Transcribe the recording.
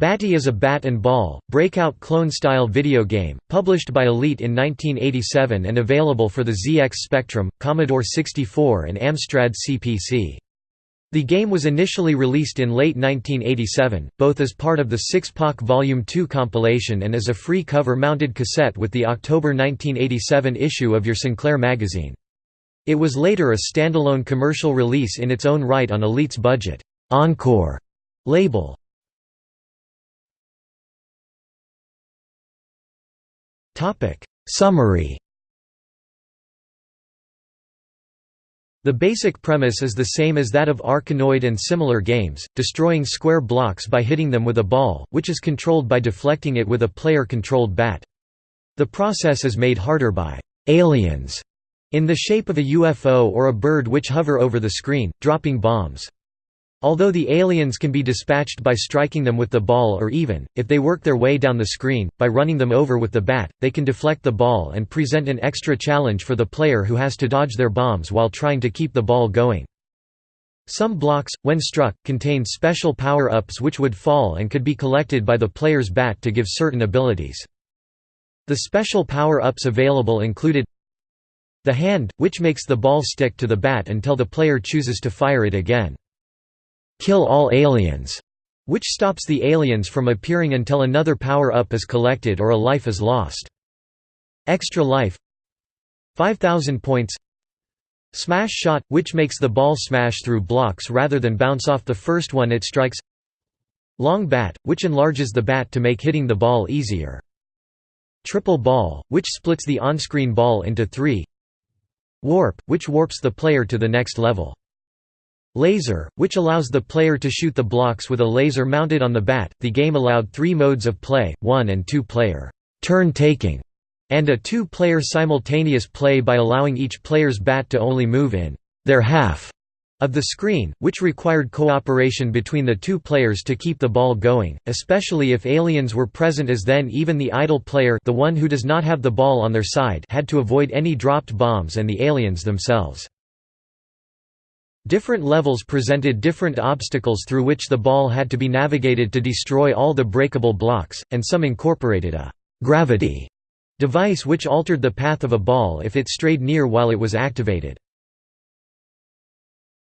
Batty is a bat and ball, breakout clone-style video game, published by Elite in 1987 and available for the ZX Spectrum, Commodore 64 and Amstrad CPC. The game was initially released in late 1987, both as part of the Six Pack Volume 2 compilation and as a free cover-mounted cassette with the October 1987 issue of Your Sinclair magazine. It was later a standalone commercial release in its own right on Elite's budget, Encore label. Summary The basic premise is the same as that of Arkanoid and similar games, destroying square blocks by hitting them with a ball, which is controlled by deflecting it with a player-controlled bat. The process is made harder by «aliens» in the shape of a UFO or a bird which hover over the screen, dropping bombs. Although the aliens can be dispatched by striking them with the ball or even, if they work their way down the screen, by running them over with the bat, they can deflect the ball and present an extra challenge for the player who has to dodge their bombs while trying to keep the ball going. Some blocks, when struck, contained special power-ups which would fall and could be collected by the player's bat to give certain abilities. The special power-ups available included the hand, which makes the ball stick to the bat until the player chooses to fire it again. Kill all aliens, which stops the aliens from appearing until another power-up is collected or a life is lost. Extra life 5000 points Smash shot, which makes the ball smash through blocks rather than bounce off the first one it strikes Long bat, which enlarges the bat to make hitting the ball easier. Triple ball, which splits the on-screen ball into three Warp, which warps the player to the next level. Laser, which allows the player to shoot the blocks with a laser mounted on the bat. The game allowed three modes of play: one and two-player turn-taking, and a two-player simultaneous play by allowing each player's bat to only move in their half of the screen, which required cooperation between the two players to keep the ball going, especially if aliens were present as then even the idle player the one who does not have the ball on their side had to avoid any dropped bombs and the aliens themselves. Different levels presented different obstacles through which the ball had to be navigated to destroy all the breakable blocks, and some incorporated a «gravity» device which altered the path of a ball if it strayed near while it was activated.